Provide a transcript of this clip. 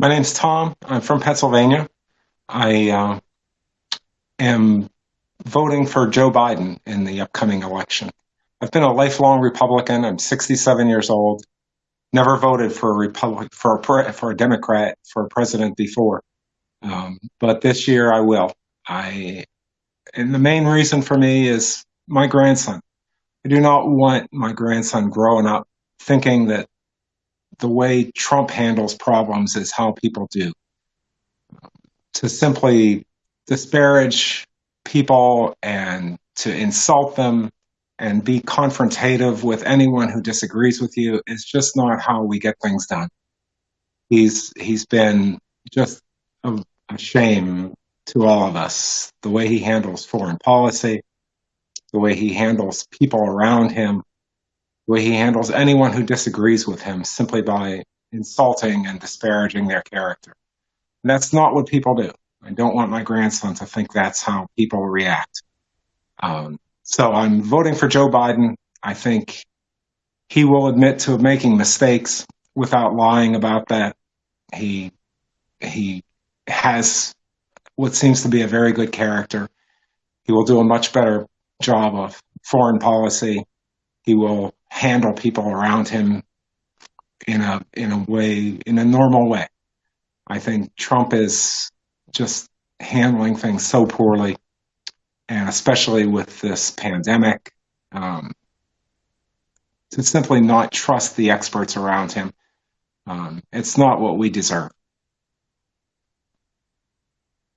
My name's Tom. I'm from Pennsylvania. I uh, am voting for Joe Biden in the upcoming election. I've been a lifelong Republican. I'm 67 years old. Never voted for a Republic for a for a Democrat for a president before, um, but this year I will. I and the main reason for me is my grandson. I do not want my grandson growing up thinking that the way Trump handles problems is how people do. To simply disparage people and to insult them and be confrontative with anyone who disagrees with you is just not how we get things done. He's he's been just a, a shame to all of us. The way he handles foreign policy, the way he handles people around him, way he handles anyone who disagrees with him simply by insulting and disparaging their character. And that's not what people do. I don't want my grandson to think that's how people react. Um, so I'm voting for Joe Biden. I think he will admit to making mistakes without lying about that. He he has what seems to be a very good character. He will do a much better job of foreign policy. He will handle people around him in a in a way in a normal way. I think Trump is just handling things so poorly and especially with this pandemic, um, to simply not trust the experts around him. Um, it's not what we deserve.